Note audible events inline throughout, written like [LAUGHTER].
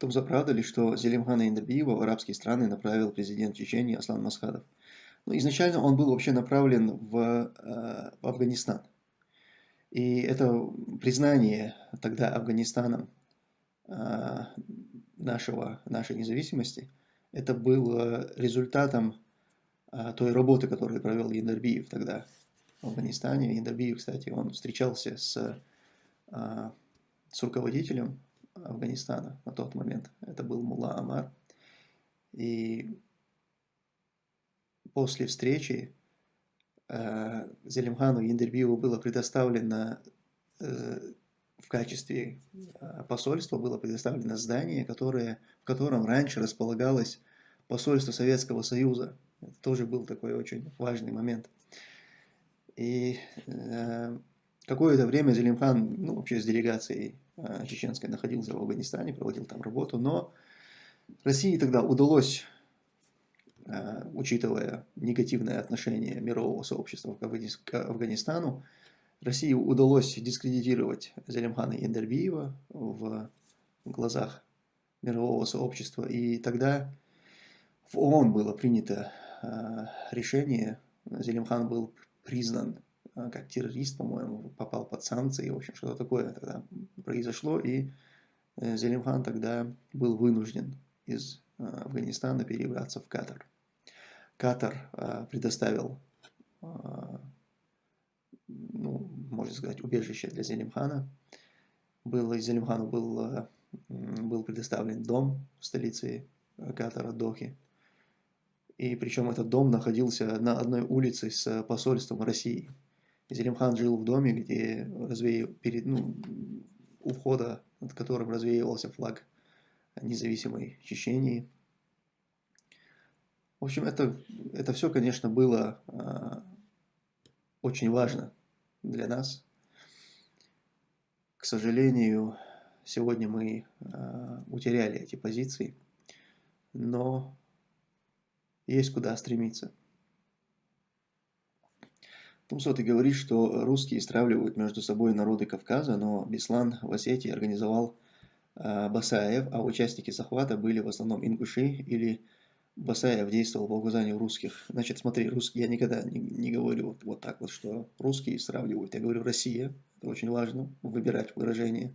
Тумза, правда ли, что Зелимхана Индабиева в арабские страны направил президент Чечении Аслан Масхадов? Ну, изначально он был вообще направлен в, э, в Афганистан. И это признание тогда Афганистаном э, нашего, нашей независимости, это было результатом э, той работы, которую провел Яндарбиев тогда в Афганистане. Яндарбиев, кстати, он встречался с, с руководителем Афганистана на тот момент. Это был Мула Амар. И после встречи э, Зелимхану Яндербиеву было предоставлено э, в качестве э, посольства было предоставлено здание, которое, в котором раньше располагалось посольство Советского Союза. Это тоже был такой очень важный момент. И э, какое-то время Зелимхан, ну, вообще с делегацией э, чеченской находился в Афганистане, проводил там работу, но России тогда удалось Э, учитывая негативное отношение мирового сообщества к Афганистану, России удалось дискредитировать Залимхана Яндербиева в глазах мирового сообщества. И тогда в ООН было принято э, решение, Зелимхан был признан как террорист, по-моему, попал под санкции, в общем, что-то такое тогда произошло, и Зелимхан тогда был вынужден из Афганистана перебраться в Катар. Катар предоставил, ну, можно сказать, убежище для Зелимхана. Был, Зелимхану был, был предоставлен дом в столице Катара, Дохи. И причем этот дом находился на одной улице с посольством России. Зелимхан жил в доме, где развеял, перед, ну, у входа, над которым развеивался флаг независимой Чечении. В общем, это, это все, конечно, было э, очень важно для нас. К сожалению, сегодня мы э, утеряли эти позиции, но есть куда стремиться. Тумсо, ты говоришь, что русские стравливают между собой народы Кавказа, но Беслан в Осетии организовал э, Басаев, а участники захвата были в основном ингуши или Басаев действовал по указанию русских. Значит, смотри, русские, я никогда не, не говорю вот, вот так вот, что русские сравнивают. Я говорю Россия. Это очень важно, выбирать выражение.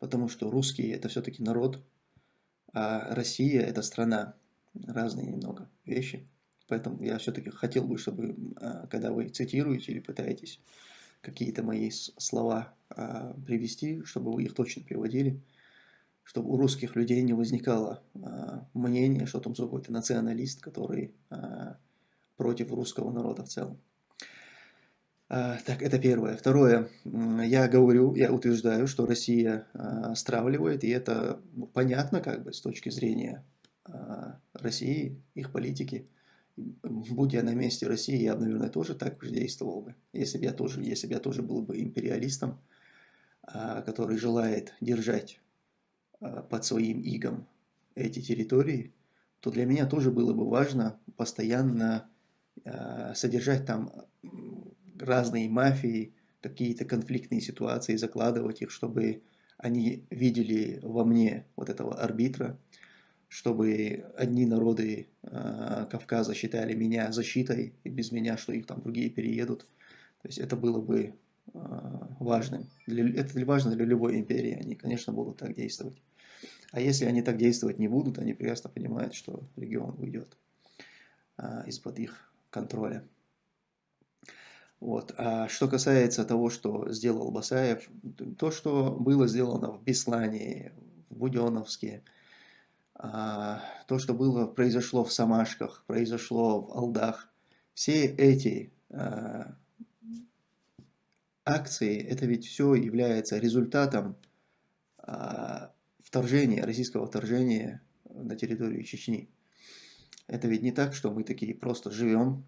Потому что русские это все-таки народ, а Россия это страна. Разные немного вещи. Поэтому я все-таки хотел бы, чтобы, а, когда вы цитируете или пытаетесь какие-то мои слова а, привести, чтобы вы их точно приводили чтобы у русских людей не возникало э, мнения, что там какой-то националист, который против русского народа в целом. Так, это первое. Второе. Я говорю, я утверждаю, что Россия стравливает, и это понятно как бы с точки зрения России, их политики. Будь я на месте России, я, наверное, тоже так же действовал бы. Если бы я тоже, если бы я тоже был бы империалистом, э, который желает держать Э, под своим игом эти территории, то для меня тоже было бы важно постоянно э, содержать там разные мафии, какие-то конфликтные ситуации, закладывать их, чтобы они видели во мне вот этого арбитра, чтобы одни народы э, Кавказа считали меня защитой, и без меня, что их там другие переедут. То есть это было бы важным. Это важно для любой империи, они, конечно, будут так действовать. А если они так действовать не будут, они прекрасно понимают, что регион уйдет а, из-под их контроля. Вот. А что касается того, что сделал Басаев, то, что было сделано в Беслане, в Буденовске, то, что было, произошло в Самашках, произошло в Алдах, все эти а, акции, это ведь все является результатом а, вторжения, российского вторжения на территорию Чечни. Это ведь не так, что мы такие просто живем,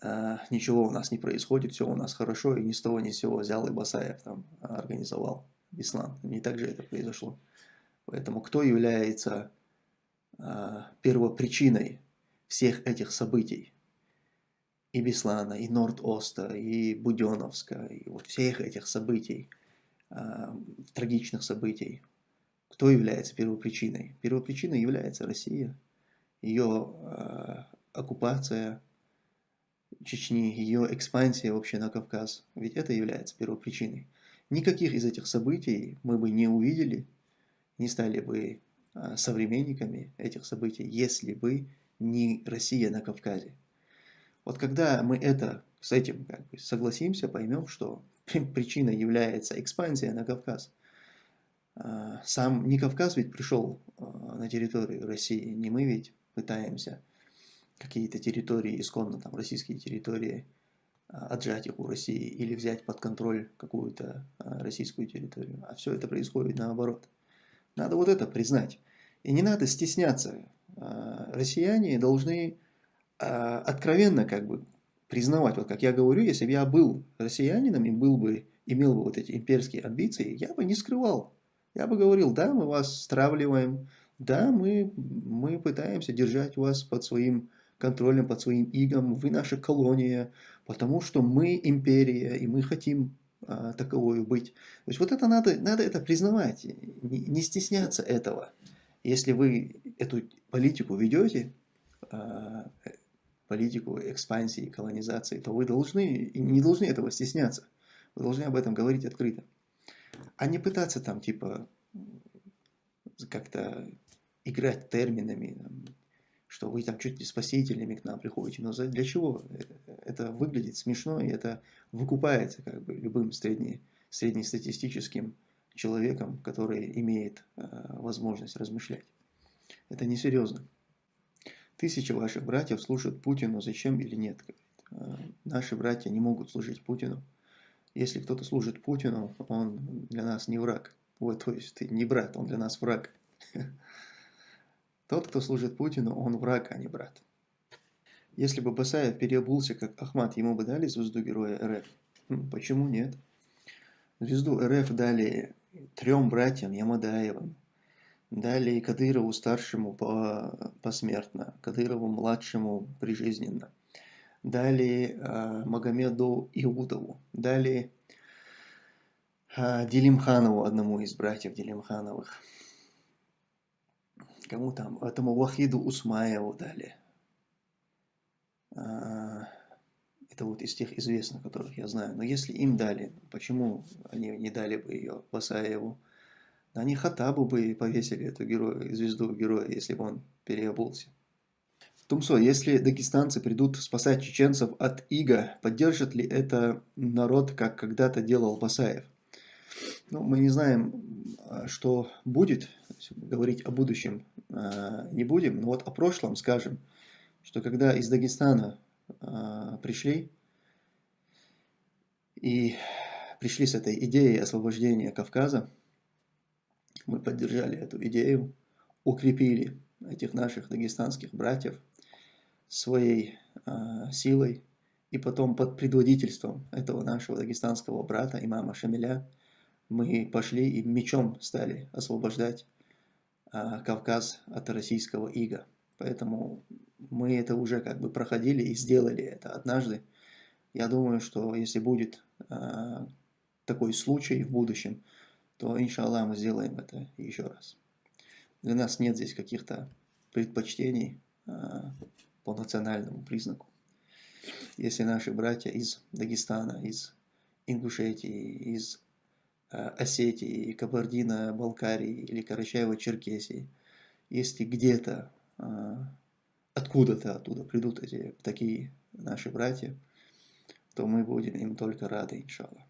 а, ничего у нас не происходит, все у нас хорошо, и ни с того ни с сего взял и Басаев там организовал Беслан. Не так же это произошло. Поэтому кто является а, первопричиной всех этих событий? И Беслана, и Норд-Оста, и Буденовска, и вот всех этих событий – Э, трагичных событий. кто является первопричиной? Первопричиной является Россия, ее э, оккупация Чечни, ее экспансия вообще на Кавказ. Ведь это является первопричиной. Никаких из этих событий мы бы не увидели, не стали бы э, современниками этих событий, если бы не Россия на Кавказе. Вот когда мы это, с этим как бы согласимся, поймем, что причиной является экспансия на Кавказ. А, сам не Кавказ ведь пришел а, на территорию России, не мы ведь пытаемся какие-то территории, исконно там российские территории, а, отжать их у России или взять под контроль какую-то российскую территорию. А все это происходит наоборот. Надо вот это признать. И не надо стесняться. Россияне должны откровенно как бы признавать, вот как я говорю, если бы я был россиянином и был бы, имел бы вот эти имперские амбиции, я бы не скрывал. Я бы говорил, да, мы вас стравливаем, да, мы, мы пытаемся держать вас под своим контролем, под своим игом, вы наша колония, потому что мы империя, и мы хотим а, таковою быть. То есть вот это надо, надо это признавать, не, стесняться этого. Если вы эту политику ведете, а, политику экспансии, колонизации, то вы должны, не должны этого стесняться. Вы должны об этом говорить открыто. А не пытаться там типа как-то играть терминами, что вы там чуть не спасителями к нам приходите. Но для чего? Это выглядит смешно, и это выкупается как бы любым средне, среднестатистическим человеком, который имеет э, возможность размышлять. Это несерьезно. Тысячи ваших братьев служат Путину, зачем или нет? «А, наши братья не могут служить Путину. Если кто-то служит Путину, он для нас не враг. Вот, то есть ты не брат, он для нас враг. [LAUGHS] Тот, кто служит Путину, он враг, а не брат. Если бы Басаев переобулся как Ахмат, ему бы дали звезду Героя РФ? Хм, почему нет? Звезду РФ дали трем братьям Ямадаевым, Далее Кадырову старшему по, посмертно, Кадырову младшему прижизненно. Далее э, Магомеду Иудову. Далее э, Делимханову, одному из братьев Делимхановых. Кому там? Этому Вахиду Усмаеву дали. Э, это вот из тех известных, которых я знаю. Но если им дали, почему они не дали бы ее Басаеву? Они Хатабу бы повесили эту героя, звезду героя, если бы он переобулся. Тумсо, если дагестанцы придут спасать чеченцев от Ига, поддержит ли это народ, как когда-то делал Басаев? Ну, мы не знаем, а, что будет, говорить о будущем а, не будем, но вот о прошлом скажем, что когда из Дагестана а, пришли и пришли с этой идеей освобождения Кавказа, мы поддержали эту идею, укрепили этих наших дагестанских братьев своей э, силой, и потом под предводительством этого нашего дагестанского брата, имама Шамиля, мы пошли и мечом стали освобождать э, Кавказ от российского ига. Поэтому мы это уже как бы проходили и сделали это однажды. Я думаю, что если будет э, такой случай в будущем, то, иншаллах, мы сделаем это еще раз. Для нас нет здесь каких-то предпочтений а, по национальному признаку. Если наши братья из Дагестана, из Ингушетии, из а, Осетии, Кабардино, Балкарии или Карачаева-Черкесии, если где-то, а, откуда-то оттуда придут эти такие наши братья, то мы будем им только рады, иншаллах.